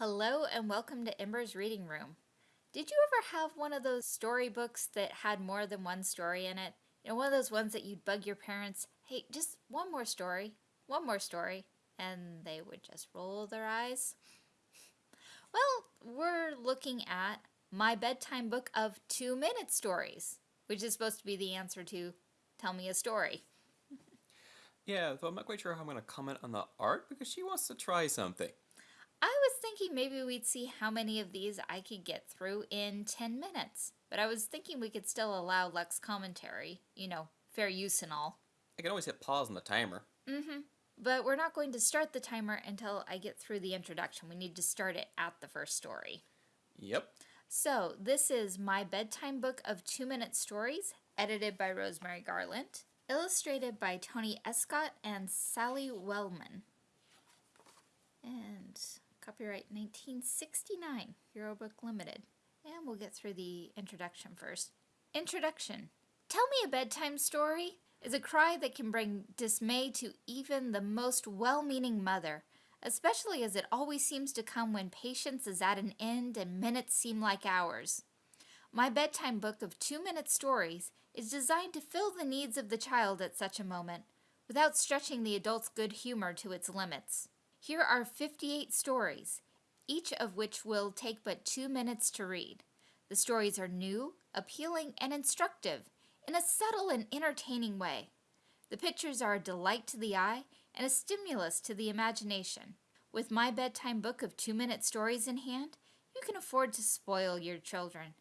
Hello and welcome to Ember's Reading Room. Did you ever have one of those storybooks that had more than one story in it? You know, one of those ones that you'd bug your parents, hey, just one more story, one more story, and they would just roll their eyes? Well, we're looking at my bedtime book of two minute stories, which is supposed to be the answer to tell me a story. Yeah, though I'm not quite sure how I'm going to comment on the art because she wants to try something. I was thinking maybe we'd see how many of these I could get through in 10 minutes. But I was thinking we could still allow Lex commentary, you know, fair use and all. I can always hit pause on the timer. Mm-hmm. But we're not going to start the timer until I get through the introduction. We need to start it at the first story. Yep. So, this is my bedtime book of two minute stories, edited by Rosemary Garland, illustrated by Tony Escott and Sally Wellman. And copyright 1969, Hero Book Limited. And we'll get through the introduction first. Introduction Tell me a bedtime story is a cry that can bring dismay to even the most well meaning mother, especially as it always seems to come when patience is at an end and minutes seem like hours. My bedtime book of two minute stories is designed to fill the needs of the child at such a moment without stretching the adult's good humor to its limits. Here are 58 stories, each of which will take but two minutes to read. The stories are new, appealing, and instructive in a subtle and entertaining way. The pictures are a delight to the eye and a stimulus to the imagination. With my bedtime book of two minute stories in hand, you can afford to spoil your children.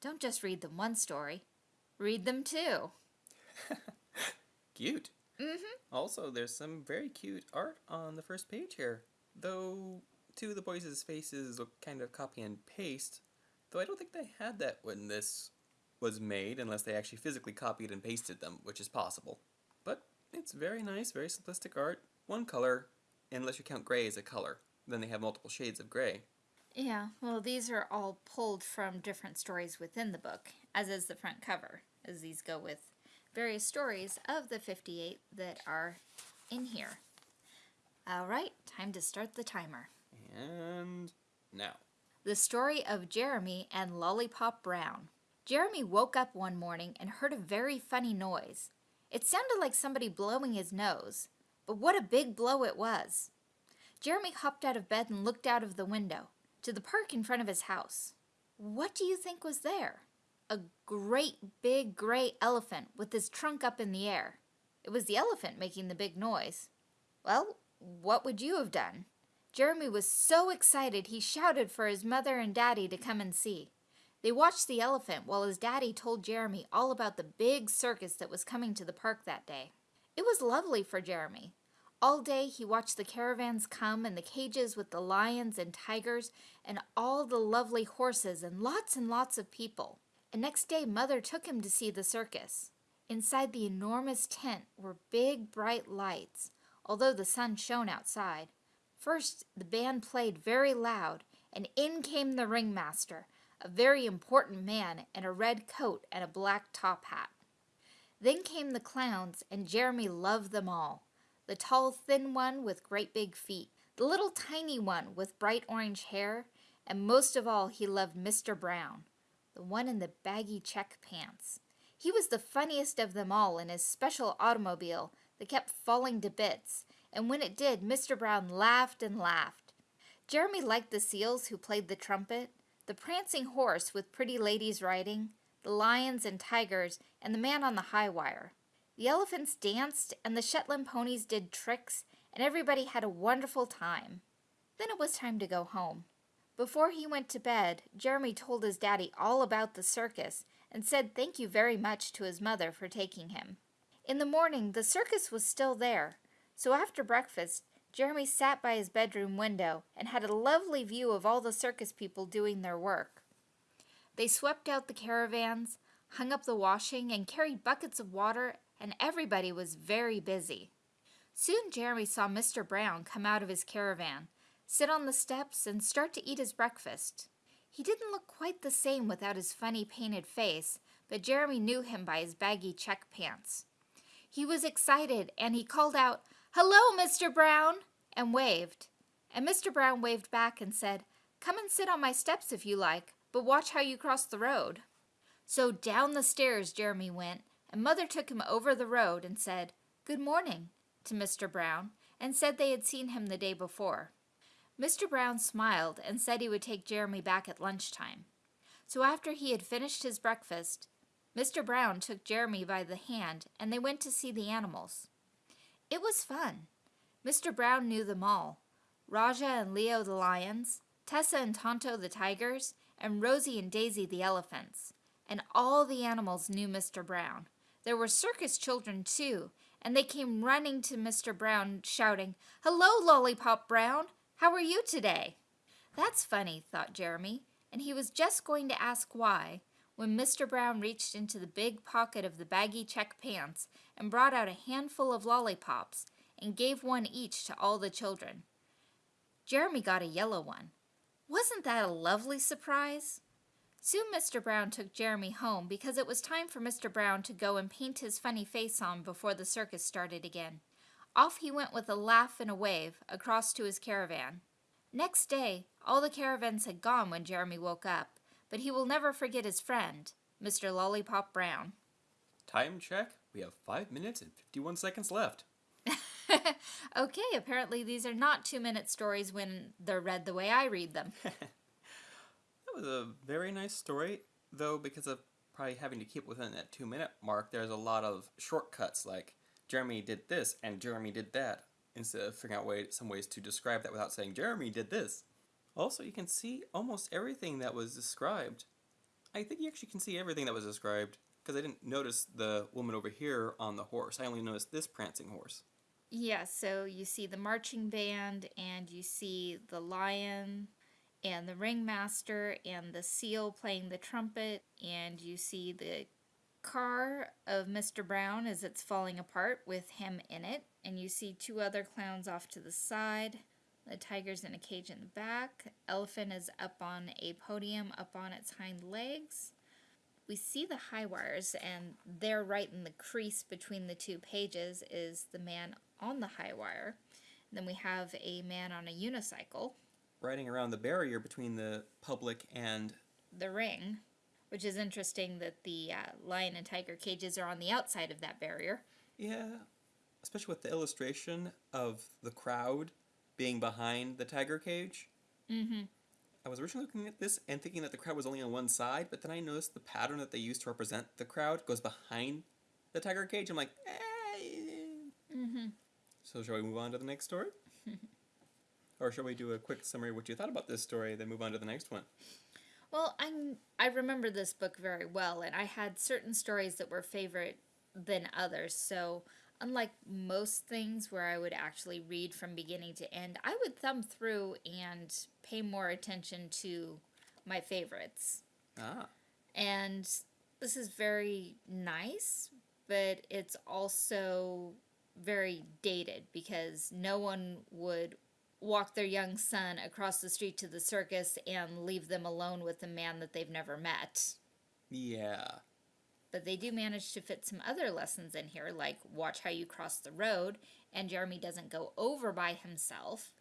Don't just read them one story, read them two. cute. Mm-hmm. Also, there's some very cute art on the first page here. Though two of the boys' faces look kind of copy and paste, though I don't think they had that when this was made, unless they actually physically copied and pasted them, which is possible. But it's very nice, very simplistic art. One color, unless you count gray as a color. Then they have multiple shades of gray. Yeah, well, these are all pulled from different stories within the book, as is the front cover, as these go with various stories of the 58 that are in here. All right, time to start the timer. And now. The story of Jeremy and Lollipop Brown. Jeremy woke up one morning and heard a very funny noise. It sounded like somebody blowing his nose, but what a big blow it was. Jeremy hopped out of bed and looked out of the window to the park in front of his house. What do you think was there? A great big gray elephant with his trunk up in the air. It was the elephant making the big noise. Well, what would you have done? Jeremy was so excited he shouted for his mother and daddy to come and see. They watched the elephant while his daddy told Jeremy all about the big circus that was coming to the park that day. It was lovely for Jeremy. All day he watched the caravans come and the cages with the lions and tigers and all the lovely horses and lots and lots of people. And next day Mother took him to see the circus. Inside the enormous tent were big bright lights, although the sun shone outside. First the band played very loud, and in came the ringmaster, a very important man in a red coat and a black top hat. Then came the clowns, and Jeremy loved them all. The tall, thin one with great big feet, the little tiny one with bright orange hair, and most of all he loved Mr. Brown, the one in the baggy check pants. He was the funniest of them all in his special automobile that kept falling to bits, and when it did, Mr. Brown laughed and laughed. Jeremy liked the seals who played the trumpet, the prancing horse with pretty ladies riding, the lions and tigers, and the man on the high wire. The elephants danced, and the Shetland ponies did tricks, and everybody had a wonderful time. Then it was time to go home. Before he went to bed, Jeremy told his daddy all about the circus and said thank you very much to his mother for taking him. In the morning, the circus was still there, so after breakfast, Jeremy sat by his bedroom window and had a lovely view of all the circus people doing their work. They swept out the caravans, hung up the washing, and carried buckets of water, and everybody was very busy. Soon Jeremy saw Mr. Brown come out of his caravan, sit on the steps, and start to eat his breakfast. He didn't look quite the same without his funny painted face, but Jeremy knew him by his baggy check pants. He was excited, and he called out, Hello, Mr. Brown, and waved. And Mr. Brown waved back and said, Come and sit on my steps if you like, but watch how you cross the road. So down the stairs Jeremy went, and Mother took him over the road and said, Good morning, to Mr. Brown, and said they had seen him the day before. Mr. Brown smiled and said he would take Jeremy back at lunchtime. So after he had finished his breakfast, Mr. Brown took Jeremy by the hand and they went to see the animals. It was fun. Mr. Brown knew them all Raja and Leo the lions, Tessa and Tonto the tigers, and Rosie and Daisy the elephants. And all the animals knew Mr. Brown. There were circus children too, and they came running to Mr. Brown, shouting, Hello, Lollipop Brown! How are you today? That's funny, thought Jeremy, and he was just going to ask why when Mr. Brown reached into the big pocket of the baggy check pants and brought out a handful of lollipops and gave one each to all the children. Jeremy got a yellow one. Wasn't that a lovely surprise? Soon Mr. Brown took Jeremy home because it was time for Mr. Brown to go and paint his funny face on before the circus started again. Off he went with a laugh and a wave across to his caravan. Next day, all the caravans had gone when Jeremy woke up, but he will never forget his friend, Mr. Lollipop Brown. Time check. We have 5 minutes and 51 seconds left. okay, apparently these are not two minute stories when they're read the way I read them. That was a very nice story, though because of probably having to keep within that two minute mark, there's a lot of shortcuts like Jeremy did this and Jeremy did that, instead of figuring out way, some ways to describe that without saying Jeremy did this. Also, you can see almost everything that was described. I think you actually can see everything that was described, because I didn't notice the woman over here on the horse. I only noticed this prancing horse. Yeah, so you see the marching band and you see the lion and the ringmaster and the seal playing the trumpet, and you see the car of Mr. Brown as it's falling apart with him in it, and you see two other clowns off to the side. The tiger's in a cage in the back. Elephant is up on a podium up on its hind legs. We see the high wires, and there, right in the crease between the two pages, is the man on the high wire. then we have a man on a unicycle riding around the barrier between the public and the ring, which is interesting that the uh, lion and tiger cages are on the outside of that barrier. Yeah, especially with the illustration of the crowd being behind the tiger cage. Mm-hmm. I was originally looking at this and thinking that the crowd was only on one side, but then I noticed the pattern that they use to represent the crowd goes behind the tiger cage. I'm like, eh. Mm-hmm. So shall we move on to the next story? Or shall we do a quick summary of what you thought about this story, then move on to the next one? Well, I I remember this book very well, and I had certain stories that were favorite than others. So, unlike most things where I would actually read from beginning to end, I would thumb through and pay more attention to my favorites. Ah. And this is very nice, but it's also very dated because no one would walk their young son across the street to the circus and leave them alone with a man that they've never met. Yeah. But they do manage to fit some other lessons in here, like watch how you cross the road, and Jeremy doesn't go over by himself.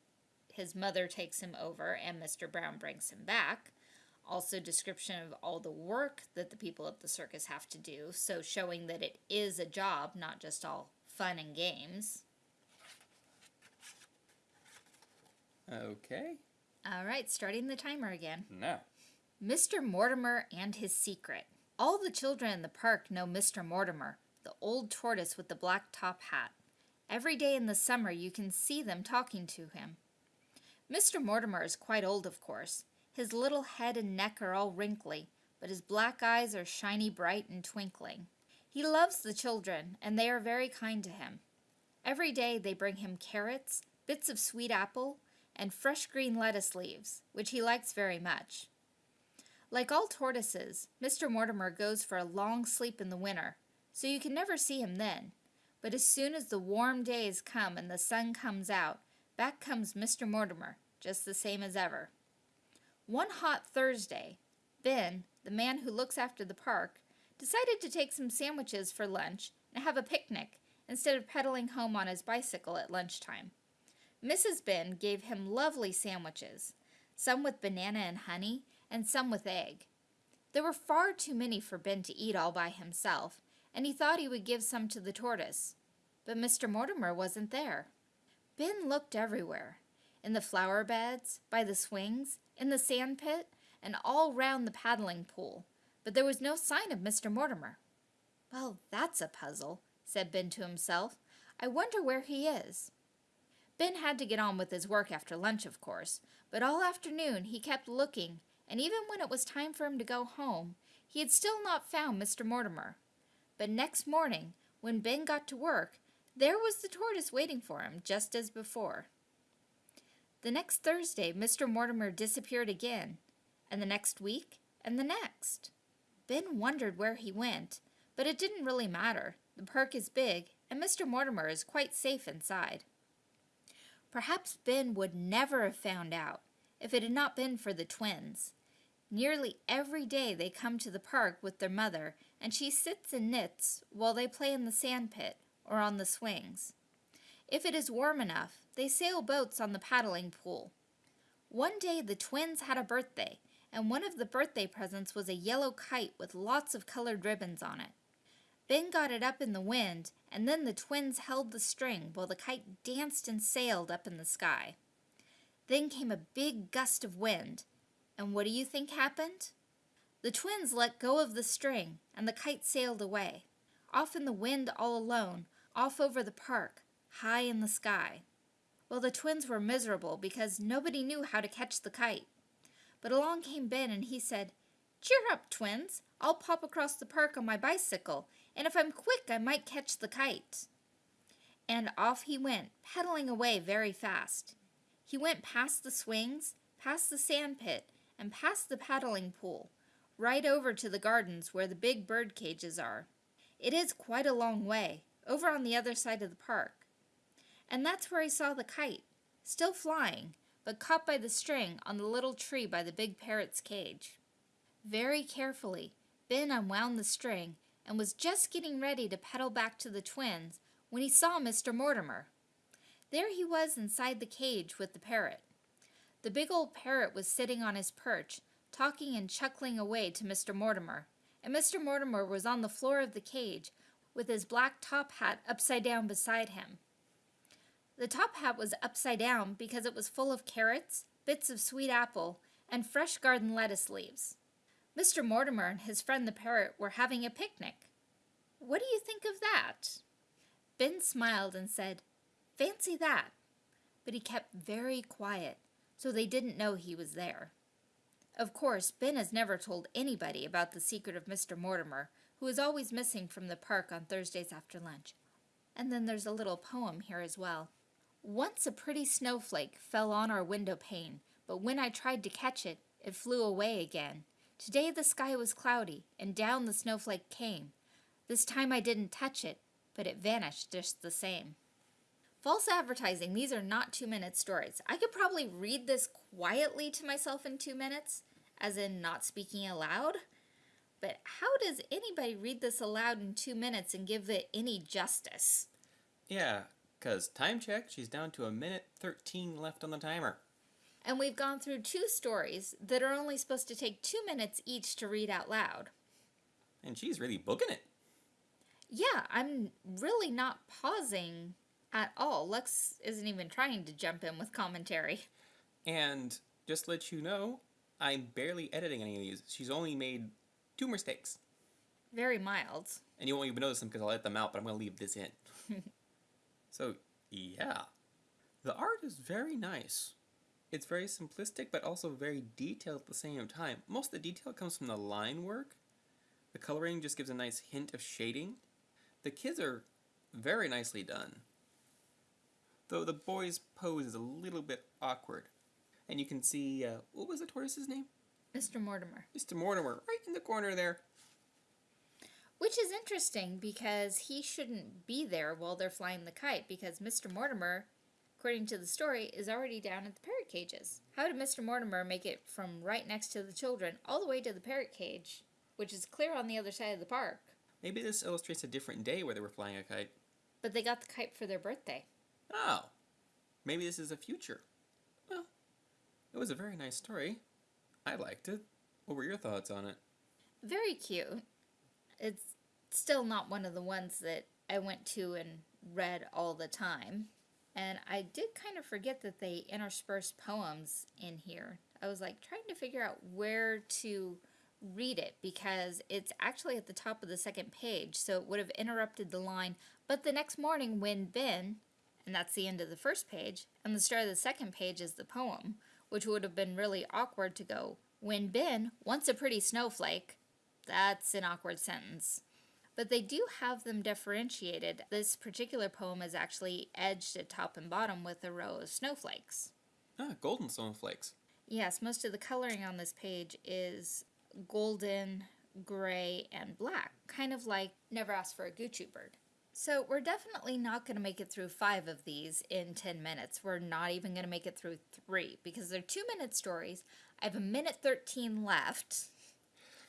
His mother takes him over, and Mr. Brown brings him back. Also, description of all the work that the people at the circus have to do, so showing that it is a job, not just all fun and games. Okay. All right, starting the timer again. Now. Mr. Mortimer and his secret. All the children in the park know Mr. Mortimer, the old tortoise with the black top hat. Every day in the summer you can see them talking to him. Mr. Mortimer is quite old, of course. His little head and neck are all wrinkly, but his black eyes are shiny bright and twinkling. He loves the children, and they are very kind to him. Every day they bring him carrots, bits of sweet apple, and fresh green lettuce leaves, which he likes very much. Like all tortoises, Mr. Mortimer goes for a long sleep in the winter, so you can never see him then. But as soon as the warm days come and the sun comes out, back comes Mr. Mortimer, just the same as ever. One hot Thursday, Ben, the man who looks after the park, decided to take some sandwiches for lunch and have a picnic instead of pedaling home on his bicycle at lunchtime. Mrs. Ben gave him lovely sandwiches. some with banana and honey, and some with egg. There were far too many for Ben to eat all by himself, and he thought he would give some to the tortoise. But Mr. Mortimer wasn't there. Ben looked everywhere in the flower beds, by the swings, in the sand pit, and all round the paddling pool, but there was no sign of Mr. Mortimer. Well, that's a puzzle, said Ben to himself. I wonder where he is. Ben had to get on with his work after lunch, of course, but all afternoon he kept looking, and even when it was time for him to go home, he had still not found Mr. Mortimer. But next morning, when Ben got to work, there was the tortoise waiting for him, just as before. The next Thursday, Mr. Mortimer disappeared again, and the next week, and the next. Ben wondered where he went, but it didn't really matter. The park is big, and Mr. Mortimer is quite safe inside. Perhaps Ben would never have found out if it had not been for the twins. Nearly every day they come to the park with their mother, and she sits and knits while they play in the sand pit or on the swings. If it is warm enough, they sail boats on the paddling pool. One day the twins had a birthday, and one of the birthday presents was a yellow kite with lots of colored ribbons on it. Ben got it up in the wind, and then the twins held the string while the kite danced and sailed up in the sky. Then came a big gust of wind, and what do you think happened? The twins let go of the string, and the kite sailed away, off in the wind all alone, off over the park, high in the sky. Well, the twins were miserable because nobody knew how to catch the kite. But along came Ben and he said, Cheer up, twins. I'll pop across the park on my bicycle, and if I'm quick, I might catch the kite. And off he went, pedaling away very fast. He went past the swings, past the sand pit, and past the paddling pool, right over to the gardens where the big bird cages are. It is quite a long way, over on the other side of the park and that's where he saw the kite, still flying, but caught by the string on the little tree by the big parrot's cage. Very carefully, Ben unwound the string and was just getting ready to pedal back to the twins when he saw Mr. Mortimer. There he was inside the cage with the parrot. The big old parrot was sitting on his perch, talking and chuckling away to Mr. Mortimer, and Mr. Mortimer was on the floor of the cage with his black top hat upside down beside him. The top hat was upside down because it was full of carrots, bits of sweet apple, and fresh garden lettuce leaves. Mr. Mortimer and his friend the parrot were having a picnic. What do you think of that? Ben smiled and said, Fancy that. But he kept very quiet, so they didn't know he was there. Of course, Ben has never told anybody about the secret of Mr. Mortimer, who is always missing from the park on Thursdays after lunch. And then there's a little poem here as well. Once a pretty snowflake fell on our window pane, but when I tried to catch it, it flew away again. Today the sky was cloudy, and down the snowflake came. This time I didn't touch it, but it vanished just the same. False advertising, these are not two minute stories. I could probably read this quietly to myself in two minutes, as in not speaking aloud. But how does anybody read this aloud in two minutes and give it any justice? Yeah, because time check, she's down to a minute 13 left on the timer. And we've gone through two stories that are only supposed to take two minutes each to read out loud. And she's really booking it. Yeah, I'm really not pausing at all. Lux isn't even trying to jump in with commentary. And just to let you know, I'm barely editing any of these. She's only made two mistakes. Very mild. And you won't even notice them because I'll let them out, but I'm going to leave this in. So, yeah. The art is very nice. It's very simplistic, but also very detailed at the same time. Most of the detail comes from the line work. The coloring just gives a nice hint of shading. The kids are very nicely done. Though the boy's pose is a little bit awkward. And you can see, uh, what was the tortoise's name? Mr. Mortimer. Mr. Mortimer, right in the corner there. Which is interesting because he shouldn't be there while they're flying the kite because Mr. Mortimer, according to the story, is already down at the parrot cages. How did Mr. Mortimer make it from right next to the children all the way to the parrot cage, which is clear on the other side of the park? Maybe this illustrates a different day where they were flying a kite. But they got the kite for their birthday. Oh. Maybe this is a future. Well, It was a very nice story. I liked it. What were your thoughts on it? Very cute. It's still not one of the ones that I went to and read all the time. And I did kind of forget that they interspersed poems in here. I was like trying to figure out where to read it because it's actually at the top of the second page, so it would have interrupted the line. But the next morning, when Ben, and that's the end of the first page, and the start of the second page is the poem, which would have been really awkward to go, when Ben, once a pretty snowflake, that's an awkward sentence. But they do have them differentiated. This particular poem is actually edged at top and bottom with a row of snowflakes. Ah, golden snowflakes. Yes, most of the coloring on this page is golden, gray, and black, kind of like Never Ask for a Gucci Bird. So we're definitely not going to make it through five of these in 10 minutes. We're not even going to make it through three because they're two minute stories. I have a minute 13 left.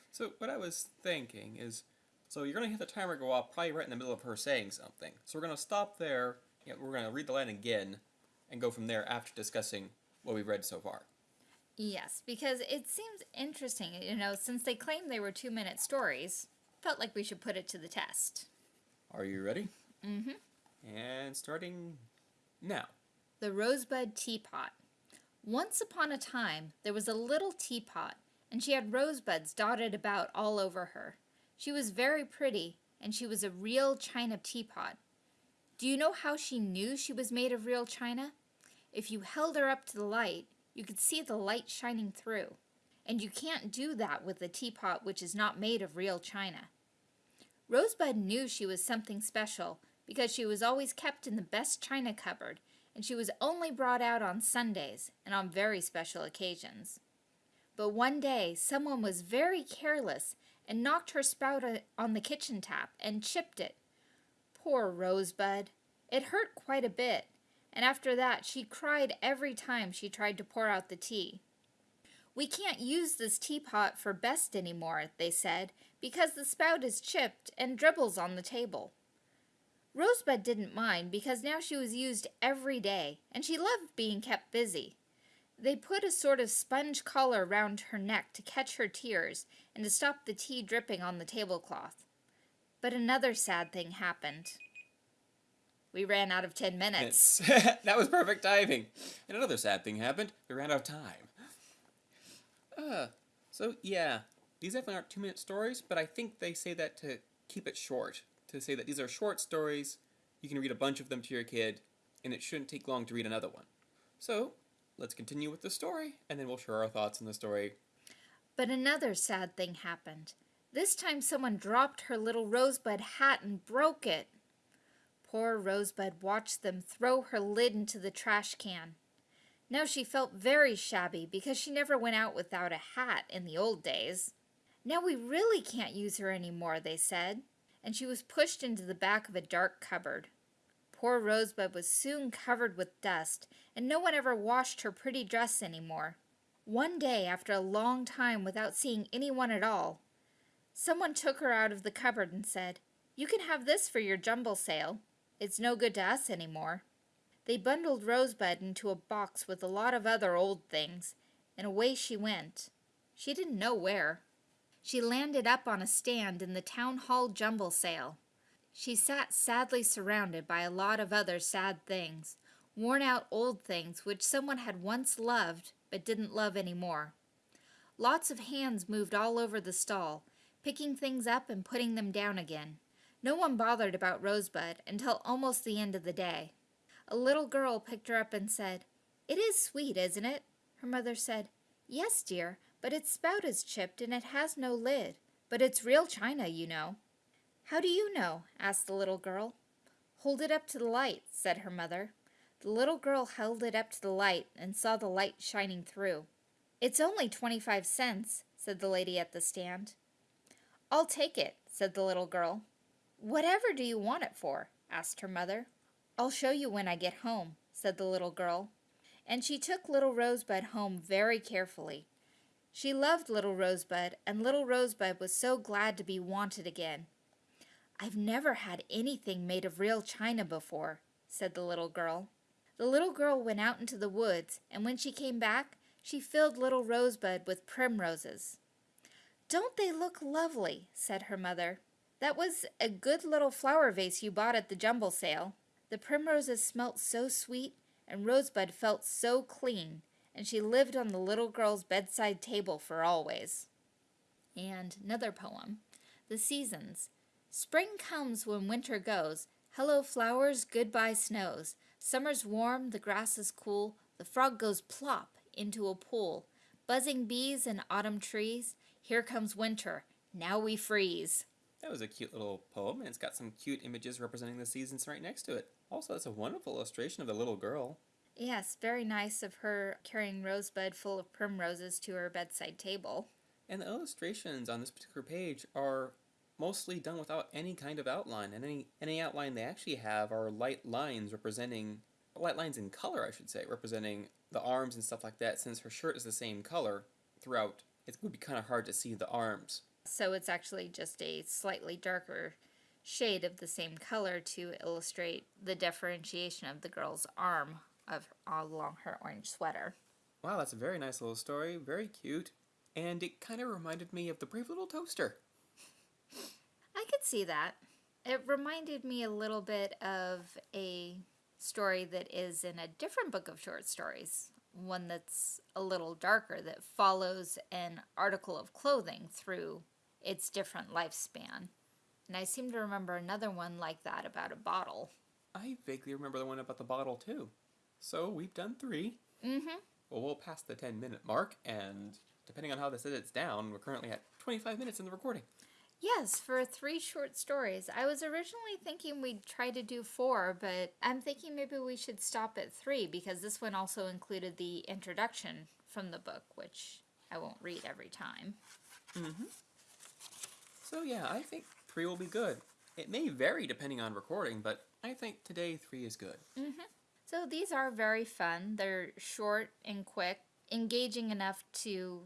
So what I was thinking is, so you're gonna hit the timer go off probably right in the middle of her saying something. So we're gonna stop there. Yeah, we're gonna read the line again, and go from there after discussing what we've read so far. Yes, because it seems interesting. You know, since they claimed they were two minute stories, felt like we should put it to the test. Are you ready? Mm hmm. And starting now. The Rosebud Teapot. Once upon a time, there was a little teapot, and she had rosebuds dotted about all over her. She was very pretty, and she was a real china teapot. Do you know how she knew she was made of real china? If you held her up to the light, you could see the light shining through. And you can't do that with a teapot which is not made of real china. Rosebud knew she was something special because she was always kept in the best china cupboard and she was only brought out on Sundays and on very special occasions. But one day, someone was very careless and knocked her spout on the kitchen tap and chipped it. Poor Rosebud. It hurt quite a bit, and after that she cried every time she tried to pour out the tea. We can't use this teapot for best any more, they said, because the spout is chipped and dribbles on the table. Rosebud didn't mind because now she was used every day, and she loved being kept busy. They put a sort of sponge collar round her neck to catch her tears and to stop the tea dripping on the tablecloth. But another sad thing happened. We ran out of ten minutes. that was perfect timing. And another sad thing happened. We ran out of time. Uh, so yeah, these definitely aren't two minute stories, but I think they say that to keep it short to say that these are short stories, you can read a bunch of them to your kid, and it shouldn't take long to read another one. So, let's continue with the story, and then we'll share our thoughts on the story. But another sad thing happened. This time someone dropped her little rosebud hat and broke it. Poor Rosebud watched them throw her lid into the trash can. Now she felt very shabby because she never went out without a hat in the old days. Now we really can't use her any more, they said and she was pushed into the back of a dark cupboard. Poor Rosebud was soon covered with dust, and no one ever washed her pretty dress any more. One day, after a long time without seeing anyone at all, someone took her out of the cupboard and said, You can have this for your jumble sale. It's no good to us any more. They bundled Rosebud into a box with a lot of other old things, and away she went. She didn't know where. She landed up on a stand in the town hall jumble sale. She sat sadly surrounded by a lot of other sad things, worn out old things which someone had once loved but didn't love any more. Lots of hands moved all over the stall, picking things up and putting them down again. No one bothered about Rosebud until almost the end of the day. A little girl picked her up and said, It is sweet, isn't it? Her mother said, Yes, dear, but its spout is chipped and it has no lid. But it's real china, you know. How do you know? asked the little girl. Hold it up to the light, said her mother. The little girl held it up to the light and saw the light shining through. It's only twenty-five cents, said the lady at the stand. I'll take it, said the little girl. Whatever do you want it for? asked her mother. I'll show you when I get home, said the little girl. And she took little Rosebud home very carefully. She loved little Rosebud, and little Rosebud was so glad to be wanted again. I've never had anything made of real china before, said the little girl. The little girl went out into the woods, and when she came back, She filled little Rosebud with primroses. Don't they look lovely? said her mother. That was a good little flower vase you bought at the jumble sale. The primroses smelt so sweet, and Rosebud felt so clean, and she lived on the little girl's bedside table for always. And another poem The Seasons. Spring comes when winter goes. Hello, flowers, goodbye, snows. Summer's warm, the grass is cool, the frog goes plop into a pool. Buzzing bees and autumn trees. Here comes winter. Now we freeze. That was a cute little poem, and it's got some cute images representing the seasons right next to it. Also, that's a wonderful illustration of the little girl. Yes, very nice of her carrying Rosebud full of primroses to her bedside table. And the illustrations on this particular page are mostly done without any kind of outline, and any any outline they actually have are light lines representing light lines in color, I should say, representing the arms and stuff like that. Since her shirt is the same color throughout, it would be kind of hard to see the arms. So it's actually just a slightly darker shade of the same color to illustrate the differentiation of the girl's arm of along her orange sweater. Wow, that's a very nice little story, very cute, and it kind of reminded me of the Brave Little Toaster. I could see that. It reminded me a little bit of a story that is in a different book of short stories, one that's a little darker that follows an article of clothing through its different lifespan. And I seem to remember another one like that about a bottle. I vaguely remember the one about the bottle too. So we've done three. Mm-hmm. Well, we'll pass the 10 minute mark, and depending on how this edits down, we're currently at 25 minutes in the recording. Yes, for three short stories. I was originally thinking we'd try to do four, but I'm thinking maybe we should stop at three because this one also included the introduction from the book, which I won't read every time. Mm-hmm. So yeah, I think three will be good. It may vary depending on recording, but I think today three is good. Mm-hmm. So these are very fun. They're short and quick, engaging enough to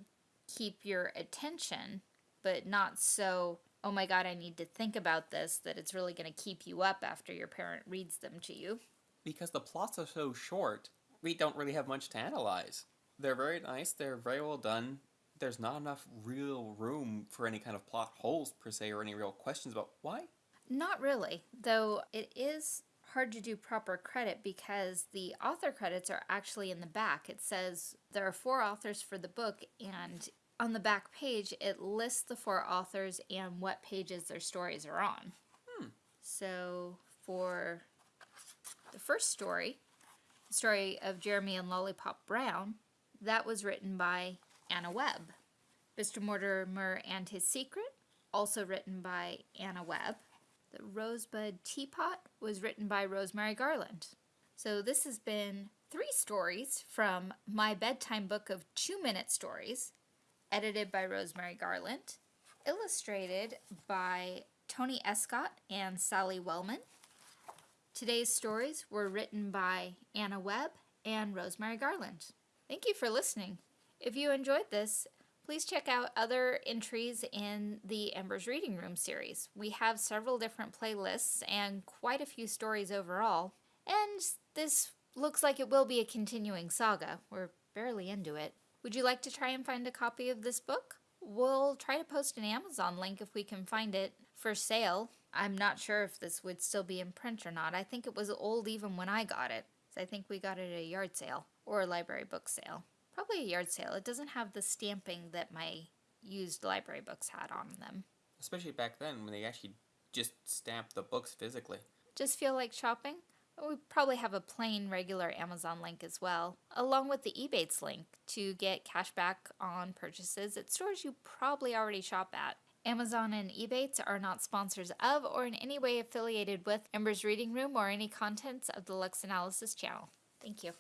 keep your attention, but not so, oh my god, I need to think about this, that it's really going to keep you up after your parent reads them to you. Because the plots are so short, we don't really have much to analyze. They're very nice, they're very well done. There's not enough real room for any kind of plot holes, per se, or any real questions about why. Not really, though it is hard to do proper credit because the author credits are actually in the back. It says there are four authors for the book, and on the back page, it lists the four authors and what pages their stories are on. Hmm. So for the first story, the story of Jeremy and Lollipop Brown, that was written by Anna Webb. Mr. Mortimer and His Secret, also written by Anna Webb. The Rosebud Teapot was written by Rosemary Garland. So this has been three stories from my bedtime book of two minute stories, edited by Rosemary Garland, illustrated by Tony Escott and Sally Wellman. Today's stories were written by Anna Webb and Rosemary Garland. Thank you for listening. If you enjoyed this, please check out other entries in the Embers Reading Room series. We have several different playlists and quite a few stories overall. And this looks like it will be a continuing saga. We're barely into it. Would you like to try and find a copy of this book? We'll try to post an Amazon link if we can find it for sale. I'm not sure if this would still be in print or not. I think it was old even when I got it. So I think we got it at a yard sale or a library book sale. Probably a yard sale. It doesn't have the stamping that my used library books had on them. Especially back then when they actually just stamped the books physically. Just feel like shopping? We probably have a plain regular Amazon link as well, along with the Ebates link to get cash back on purchases at stores you probably already shop at. Amazon and Ebates are not sponsors of or in any way affiliated with Ember's Reading Room or any contents of the Lux Analysis channel. Thank you.